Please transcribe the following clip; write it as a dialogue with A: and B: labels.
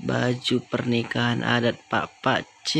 A: baju pernikahan adat Pak Pak C.